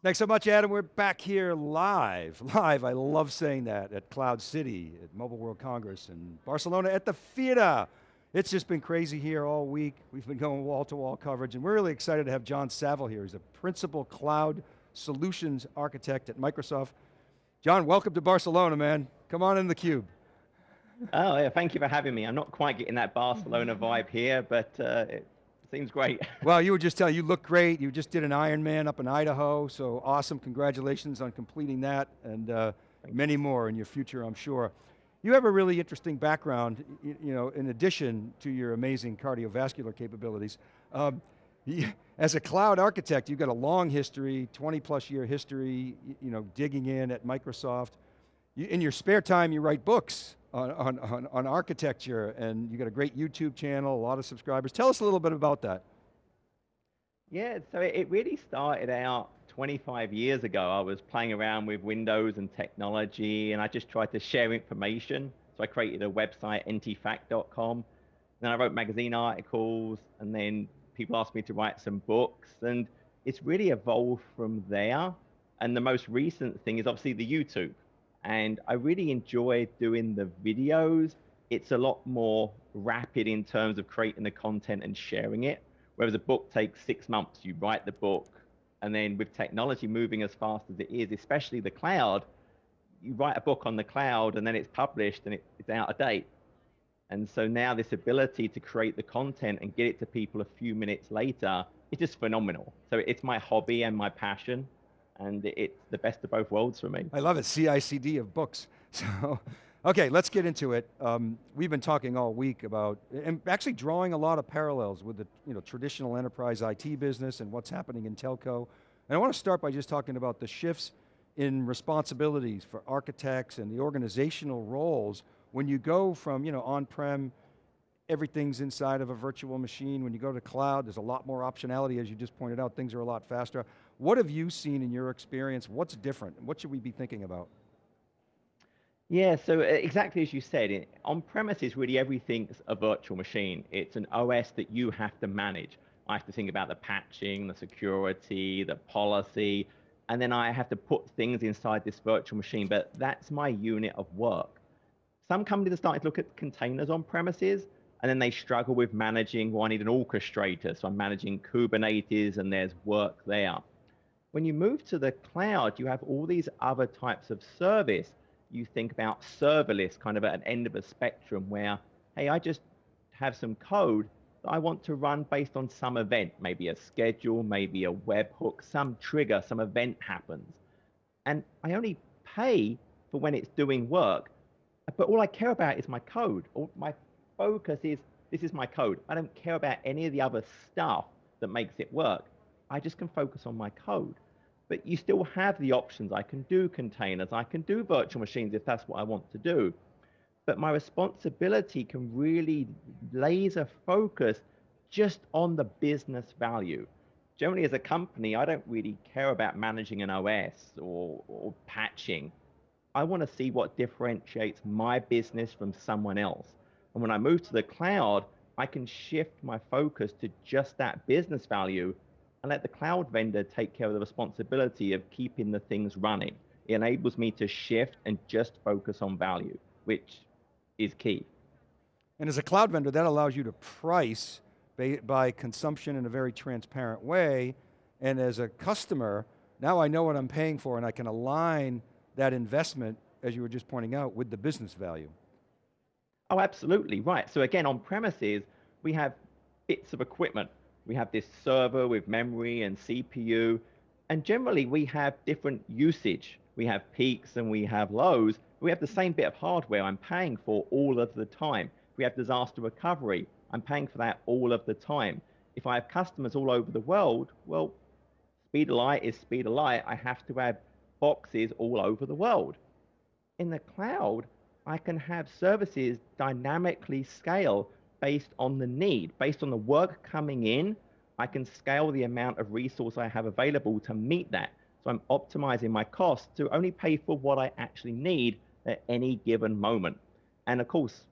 Thanks so much, Adam. We're back here live. Live, I love saying that, at Cloud City, at Mobile World Congress in Barcelona at the Fira. It's just been crazy here all week. We've been going wall-to-wall -wall coverage, and we're really excited to have John Savill here. He's a Principal Cloud Solutions Architect at Microsoft. John, welcome to Barcelona, man. Come on in the cube. Oh, yeah, thank you for having me. I'm not quite getting that Barcelona vibe here, but uh, seems great. well, you were just telling, you look great. You just did an Ironman up in Idaho, so awesome. Congratulations on completing that, and uh, many more in your future, I'm sure. You have a really interesting background, you know, in addition to your amazing cardiovascular capabilities. Um, as a cloud architect, you've got a long history, 20 plus year history, you know, digging in at Microsoft. You, in your spare time, you write books on, on, on, on architecture, and you got a great YouTube channel, a lot of subscribers. Tell us a little bit about that. Yeah, so it really started out 25 years ago. I was playing around with Windows and technology, and I just tried to share information. So I created a website, ntfaq.com. Then I wrote magazine articles, and then people asked me to write some books, and it's really evolved from there. And the most recent thing is obviously the YouTube. And I really enjoy doing the videos. It's a lot more rapid in terms of creating the content and sharing it. Whereas a book takes six months, you write the book, and then with technology moving as fast as it is, especially the cloud, you write a book on the cloud and then it's published and it, it's out of date. And so now this ability to create the content and get it to people a few minutes later is just phenomenal. So it's my hobby and my passion and it's the best of both worlds for me. I love it, CICD of books. So, okay, let's get into it. Um, we've been talking all week about, and actually drawing a lot of parallels with the you know, traditional enterprise IT business and what's happening in telco. And I want to start by just talking about the shifts in responsibilities for architects and the organizational roles when you go from you know, on-prem, everything's inside of a virtual machine. When you go to cloud, there's a lot more optionality, as you just pointed out, things are a lot faster. What have you seen in your experience? What's different? What should we be thinking about? Yeah, so uh, exactly as you said, on premises, really everything's a virtual machine. It's an OS that you have to manage. I have to think about the patching, the security, the policy, and then I have to put things inside this virtual machine, but that's my unit of work. Some companies are starting to look at containers on premises, and then they struggle with managing, well, I need an orchestrator, so I'm managing Kubernetes and there's work there. When you move to the cloud, you have all these other types of service. You think about serverless, kind of at an end of a spectrum where, hey, I just have some code that I want to run based on some event, maybe a schedule, maybe a webhook, some trigger, some event happens. And I only pay for when it's doing work but all I care about is my code. All my focus is this is my code. I don't care about any of the other stuff that makes it work. I just can focus on my code. But you still have the options. I can do containers. I can do virtual machines if that's what I want to do. But my responsibility can really laser focus just on the business value. Generally, as a company, I don't really care about managing an OS or, or patching. I want to see what differentiates my business from someone else. And when I move to the cloud, I can shift my focus to just that business value and let the cloud vendor take care of the responsibility of keeping the things running. It enables me to shift and just focus on value, which is key. And as a cloud vendor, that allows you to price by consumption in a very transparent way. And as a customer, now I know what I'm paying for and I can align that investment, as you were just pointing out, with the business value. Oh, absolutely, right. So again, on premises, we have bits of equipment. We have this server with memory and CPU, and generally we have different usage. We have peaks and we have lows. We have the same bit of hardware I'm paying for all of the time. We have disaster recovery. I'm paying for that all of the time. If I have customers all over the world, well, speed of light is speed of light. I have to have boxes all over the world. In the cloud, I can have services dynamically scale based on the need, based on the work coming in. I can scale the amount of resource I have available to meet that. So I'm optimizing my costs to only pay for what I actually need at any given moment. And of course,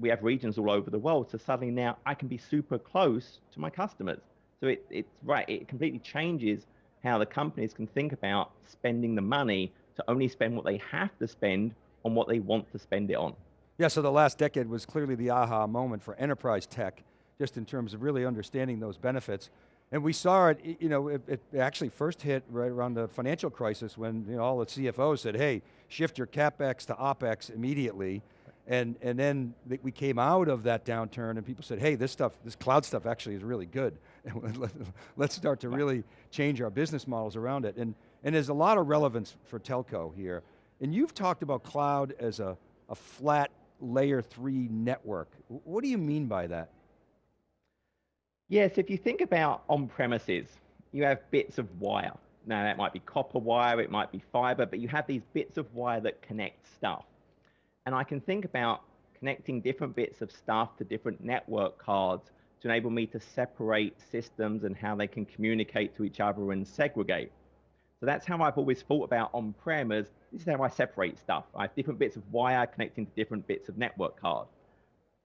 we have regions all over the world. So suddenly now I can be super close to my customers. So it, it's right, it completely changes how the companies can think about spending the money to only spend what they have to spend on what they want to spend it on. Yeah, so the last decade was clearly the aha moment for enterprise tech, just in terms of really understanding those benefits. And we saw it, you know, it, it, actually first hit right around the financial crisis when you know, all the CFOs said, hey, shift your CapEx to OpEx immediately. And, and then we came out of that downturn and people said, hey, this stuff, this cloud stuff actually is really good. Let's start to really change our business models around it. And, and there's a lot of relevance for telco here. And you've talked about cloud as a, a flat layer three network. What do you mean by that? Yes, if you think about on-premises, you have bits of wire. Now that might be copper wire, it might be fiber, but you have these bits of wire that connect stuff. And I can think about connecting different bits of stuff to different network cards to enable me to separate systems and how they can communicate to each other and segregate. So that's how I've always thought about on-prem as this is how I separate stuff. I have different bits of wire connecting to different bits of network card.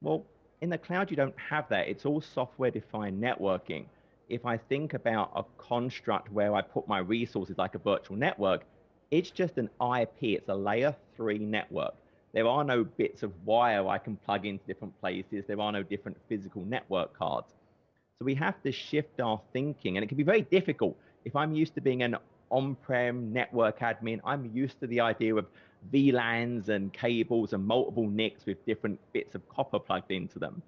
Well, in the cloud, you don't have that. It's all software defined networking. If I think about a construct where I put my resources like a virtual network, it's just an IP, it's a layer three network. There are no bits of wire I can plug into different places. There are no different physical network cards. So we have to shift our thinking and it can be very difficult. If I'm used to being an on-prem network admin, I'm used to the idea of VLANs and cables and multiple NICs with different bits of copper plugged into them.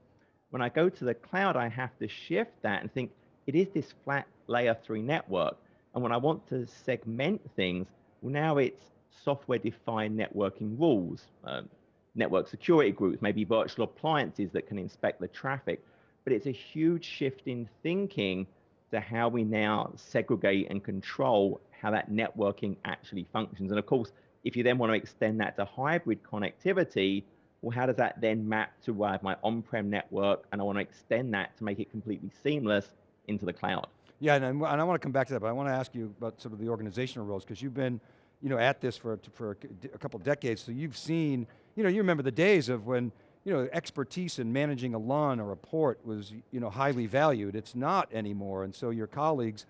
When I go to the cloud, I have to shift that and think it is this flat layer three network. And when I want to segment things, well, now it's software defined networking rules, um, network security groups, maybe virtual appliances that can inspect the traffic. But it's a huge shift in thinking to how we now segregate and control how that networking actually functions. And of course, if you then want to extend that to hybrid connectivity, well, how does that then map to uh, my on-prem network and I want to extend that to make it completely seamless into the cloud? Yeah, and, and I want to come back to that, but I want to ask you about sort of the organizational roles, because you've been you know, at this for, for a couple decades, so you've seen, you know, you remember the days of when, you know, expertise in managing a LUN or a port was, you know, highly valued. It's not anymore, and so your colleagues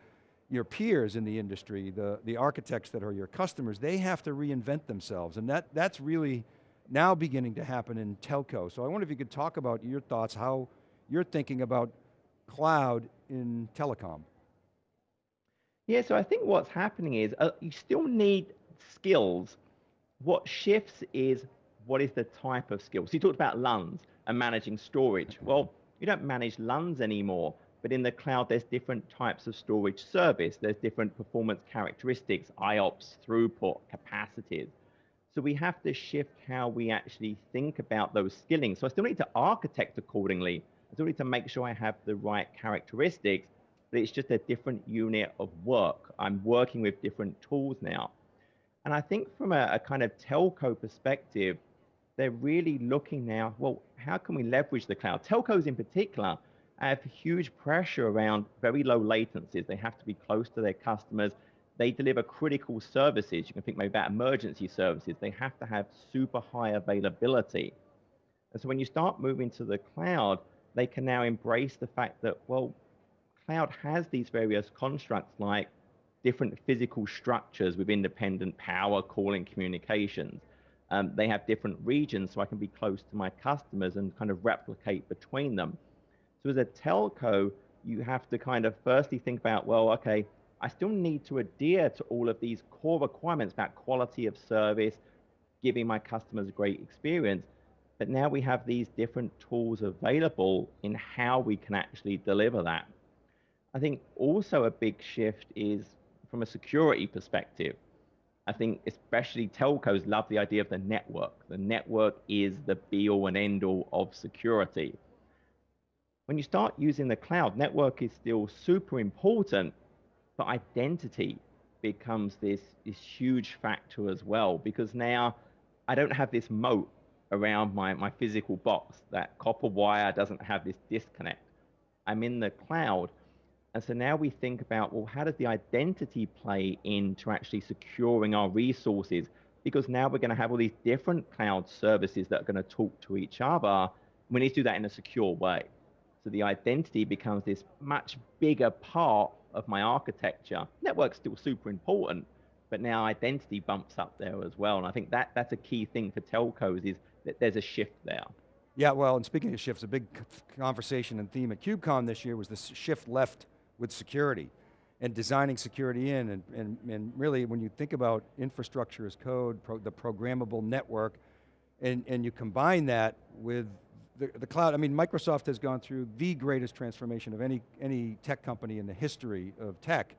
your peers in the industry, the, the architects that are your customers, they have to reinvent themselves. And that, that's really now beginning to happen in telco. So I wonder if you could talk about your thoughts, how you're thinking about cloud in telecom. Yeah, so I think what's happening is uh, you still need skills. What shifts is what is the type of skills? So you talked about LUNs and managing storage. Well, you don't manage LUNs anymore. But in the cloud, there's different types of storage service. There's different performance characteristics, IOPS, throughput, capacities. So we have to shift how we actually think about those skilling. So I still need to architect accordingly. I still need to make sure I have the right characteristics, but it's just a different unit of work. I'm working with different tools now. And I think from a, a kind of telco perspective, they're really looking now, well, how can we leverage the cloud? Telcos in particular have huge pressure around very low latencies. They have to be close to their customers. They deliver critical services. You can think maybe about emergency services. They have to have super high availability. And so when you start moving to the cloud, they can now embrace the fact that, well, cloud has these various constructs like different physical structures with independent power, calling, communications. Um, they have different regions so I can be close to my customers and kind of replicate between them. So as a telco, you have to kind of firstly think about, well, okay, I still need to adhere to all of these core requirements about quality of service, giving my customers a great experience. But now we have these different tools available in how we can actually deliver that. I think also a big shift is from a security perspective. I think especially telcos love the idea of the network. The network is the be all and end all of security when you start using the cloud, network is still super important, but identity becomes this, this huge factor as well, because now I don't have this moat around my, my physical box. That copper wire doesn't have this disconnect. I'm in the cloud. And so now we think about, well, how does the identity play into actually securing our resources? Because now we're going to have all these different cloud services that are going to talk to each other. We need to do that in a secure way. So the identity becomes this much bigger part of my architecture. Network's still super important, but now identity bumps up there as well. And I think that, that's a key thing for telcos is that there's a shift there. Yeah, well, and speaking of shifts, a big conversation and theme at KubeCon this year was the shift left with security and designing security in, and, and, and really when you think about infrastructure as code, pro, the programmable network, and, and you combine that with the, the cloud, I mean, Microsoft has gone through the greatest transformation of any, any tech company in the history of tech,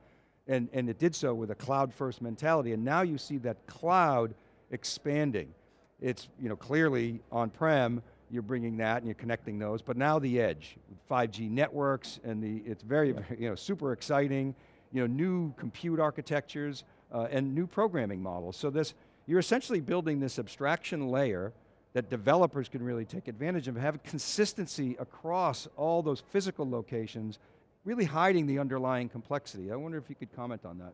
and, and it did so with a cloud first mentality, and now you see that cloud expanding. It's you know, clearly on-prem, you're bringing that and you're connecting those, but now the edge, 5G networks, and the, it's very, very you know, super exciting, you know, new compute architectures, uh, and new programming models. So this, you're essentially building this abstraction layer that developers can really take advantage of, have consistency across all those physical locations, really hiding the underlying complexity. I wonder if you could comment on that.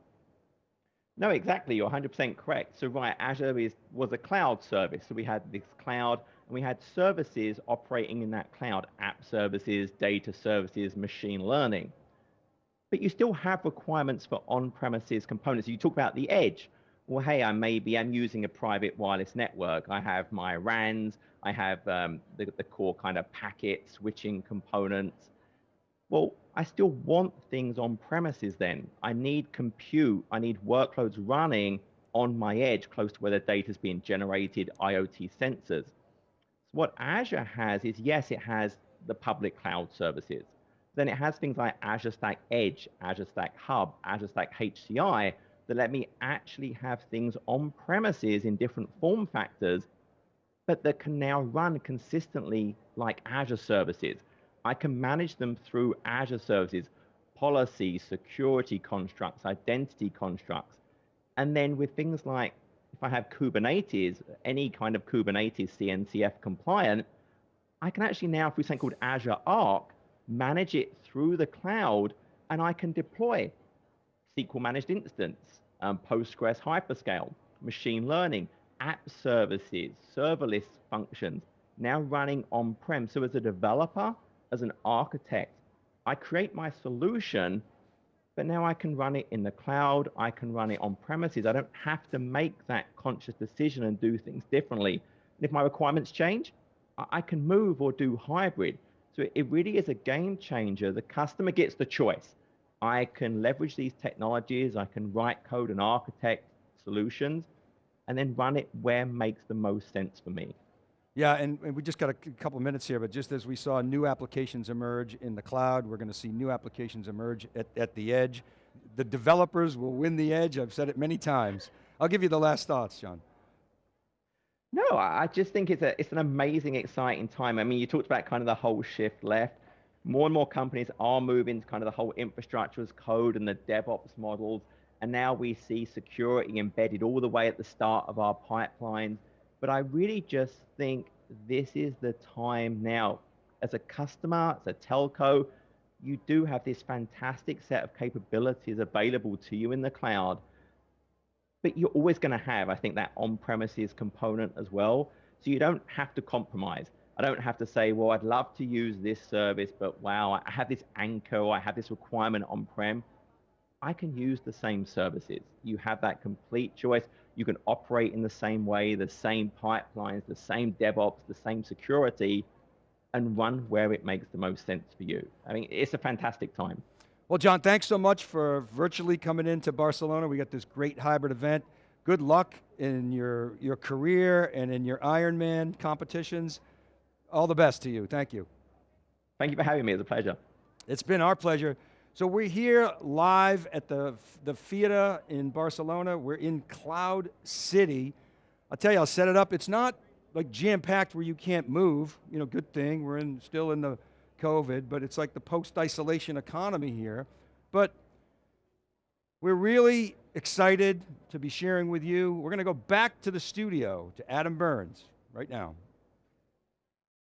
No, exactly, you're 100% correct. So right, Azure is, was a cloud service. So we had this cloud, and we had services operating in that cloud, app services, data services, machine learning. But you still have requirements for on-premises components. You talk about the edge well, hey, I maybe I'm using a private wireless network. I have my RANs, I have um, the, the core kind of packet switching components. Well, I still want things on premises then. I need compute, I need workloads running on my edge close to where the data is being generated, IoT sensors. So what Azure has is, yes, it has the public cloud services. Then it has things like Azure Stack Edge, Azure Stack Hub, Azure Stack HCI, that let me actually have things on premises in different form factors, but that can now run consistently like Azure services. I can manage them through Azure services, policies, security constructs, identity constructs. And then with things like, if I have Kubernetes, any kind of Kubernetes CNCF compliant, I can actually now, through something called Azure Arc, manage it through the cloud, and I can deploy SQL managed instance, um, Postgres hyperscale, machine learning, app services, serverless functions, now running on-prem. So as a developer, as an architect, I create my solution, but now I can run it in the cloud, I can run it on premises. I don't have to make that conscious decision and do things differently. And if my requirements change, I can move or do hybrid. So it really is a game changer. The customer gets the choice. I can leverage these technologies, I can write code and architect solutions, and then run it where makes the most sense for me. Yeah, and, and we just got a couple minutes here, but just as we saw new applications emerge in the cloud, we're going to see new applications emerge at, at the edge. The developers will win the edge, I've said it many times. I'll give you the last thoughts, John. No, I just think it's, a, it's an amazing, exciting time. I mean, you talked about kind of the whole shift left more and more companies are moving to kind of the whole infrastructure as code and the DevOps models. And now we see security embedded all the way at the start of our pipelines. But I really just think this is the time now. As a customer, as a telco, you do have this fantastic set of capabilities available to you in the cloud. But you're always going to have, I think, that on-premises component as well. So you don't have to compromise. I don't have to say, well, I'd love to use this service, but wow, I have this anchor, or I have this requirement on-prem. I can use the same services. You have that complete choice. You can operate in the same way, the same pipelines, the same DevOps, the same security, and run where it makes the most sense for you. I mean, it's a fantastic time. Well, John, thanks so much for virtually coming into Barcelona. We got this great hybrid event. Good luck in your, your career and in your Ironman competitions. All the best to you, thank you. Thank you for having me, it's a pleasure. It's been our pleasure. So we're here live at the, the Fira in Barcelona. We're in Cloud City. I'll tell you, I'll set it up. It's not like jam-packed where you can't move. You know, good thing, we're in, still in the COVID, but it's like the post-isolation economy here. But we're really excited to be sharing with you. We're going to go back to the studio, to Adam Burns, right now.